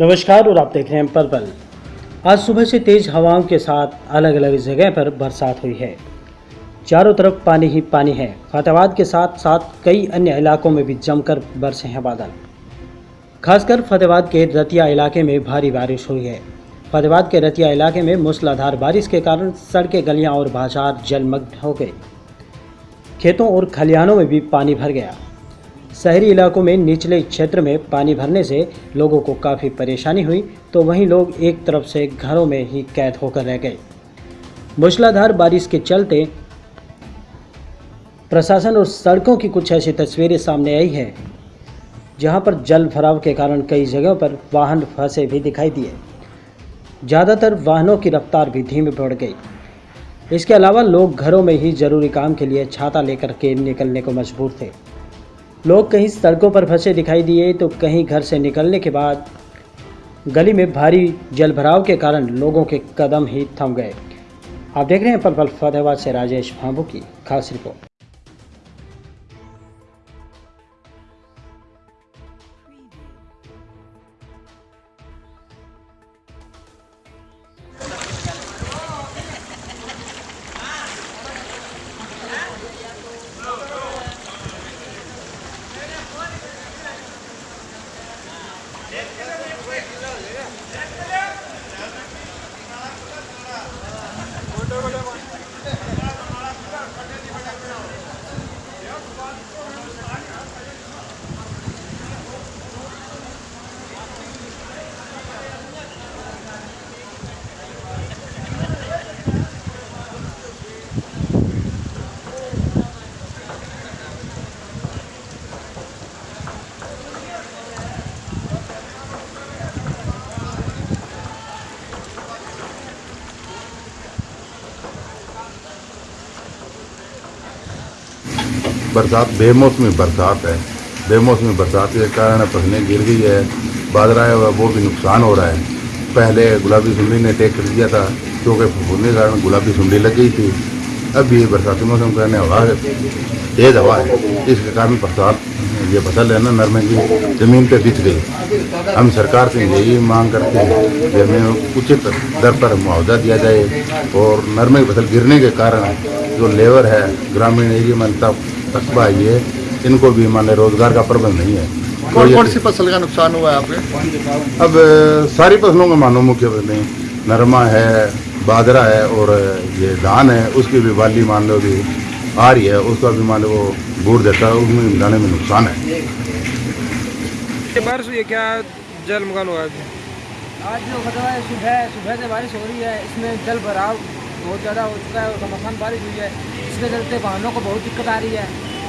नमस्कार और आप देख रहे हैं पर्पल आज सुबह से तेज हवाओं के साथ अलग अलग जगह पर बरसात हुई है। चारों तरफ़ पानी ही पानी है। फतेहाबाद के साथ साथ कई अन्य इलाकों में भी जमकर बरसे हैं बादल। खासकर फतेहाबाद के रतिया इलाके में भारी बारिश हुई है। फतेहाबाद के रतिया इलाके में मूसलाधार बारिश के कारण सड़कें, गलियाँ और बाज़ार जलमग्न हो गए। खेतों और खलिहानों में भी पानी भर गया। शहरी इलाकों में निचले क्षेत्र में पानी भरने से लोगों को काफ़ी परेशानी हुई तो वहीं लोग एक तरफ़ से घरों में ही कैद होकर रह गए। मूसलाधार बारिश के चलते प्रशासन और सड़कों की कुछ ऐसी तस्वीरें सामने आई है, जहाँ पर जल भराव के कारण कई जगहों पर वाहन फंसे भी दिखाई दिए। ज़्यादातर वाहनों की रफ्तार भी धीमी पड़ गई। इसके अलावा लोग घरों में ही ज़रूरी काम के लिए छाता लेकर के निकलने को मजबूर थे। लोग कहीं सड़कों पर फंसे दिखाई दिए तो कहीं घर से निकलने के बाद गली में भारी जलभराव के कारण लोगों के कदम ही थम गए। आप देख रहे हैं पल पल फतेहाबाद से राजेश भांबू की खास रिपोर्ट। बरसात, बेमौसमी बरसात है। बेमौसमी बरसात के कारण फ़सलें गिर गई है। बाजरा है, वो भी नुकसान हो रहा है। पहले गुलाबी सुंडी ने टेक कर दिया था, क्योंकि फफूंदी के कारण गुलाबी सुंडी लग गई थी। अब ये बरसाती मौसम के कारण हवा तेज हवा है। इसके कारण बरसात, ये फ़सल है ना, नरमे की, ज़मीन पे बिछ गई। हम सरकार से यही मांग करते हैं कि हमें उचित दर पर मुआवजा दिया जाए और नरमे की फ़सल गिरने के कारण जो लेबर है, ग्रामीण एरिया में तक कस्बा है। ये इनको भी मान रोज़गार का प्रबंध नहीं है। कौन कौन सी फ़सल का नुकसान हुआ है आपके अब सारी फ़सलों का मानो मुख्य फ़सलें नरमा है बाजरा है और ये धान है उसकी भी बाली मान लो भी आ रही है उसका भी मान लो वो बूढ़ देता है उसमें मिलाने में नुकसान है। बारिश हुई है क्या जल मकान हुआ है? आज जो खतरा है सुबह सुबह से बारिश हो रही है इसमें जल भराव बहुत ज़्यादा हो चुका है और घमासान बारिश हुई है। इसके चलते वाहनों को बहुत दिक्कत आ रही है।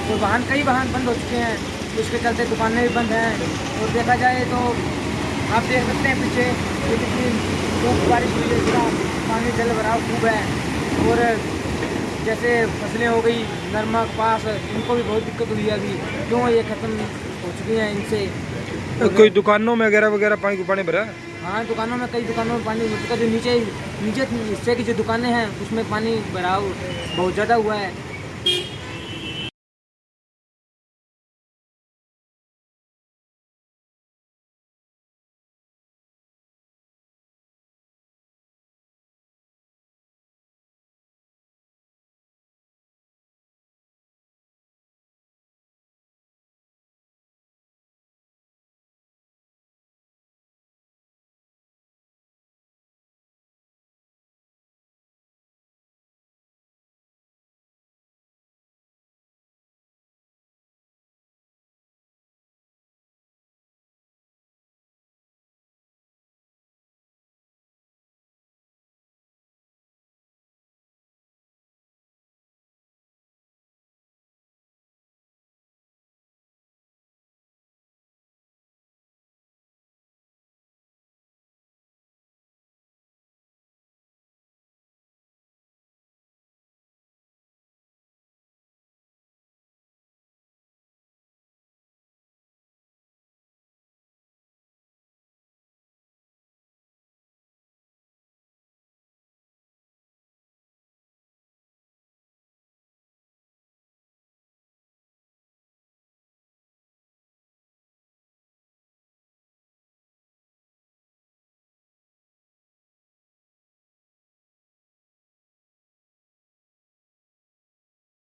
और वाहन, कई वाहन बंद हो चुके हैं। इसके चलते दुकानें भी बंद हैं। और देखा जाए तो आप देख सकते हैं पीछे कितनी खूब बारिश हुई है इसका पानी जल भराव खूब है। और जैसे फ़सलें हो गई नरमा कपास इनको भी बहुत दिक्कत हुई है अभी। क्यों ये ख़त्म हो चुकी हैं इनसे? कोई दुकानों में वगैरह वगैरह पानी को पानी भरा है? दुकानों में, कई दुकानों में पानी का जो नीचे नीचे हिस्से की जो दुकानें हैं, उसमें पानी भराव बहुत ज़्यादा हुआ है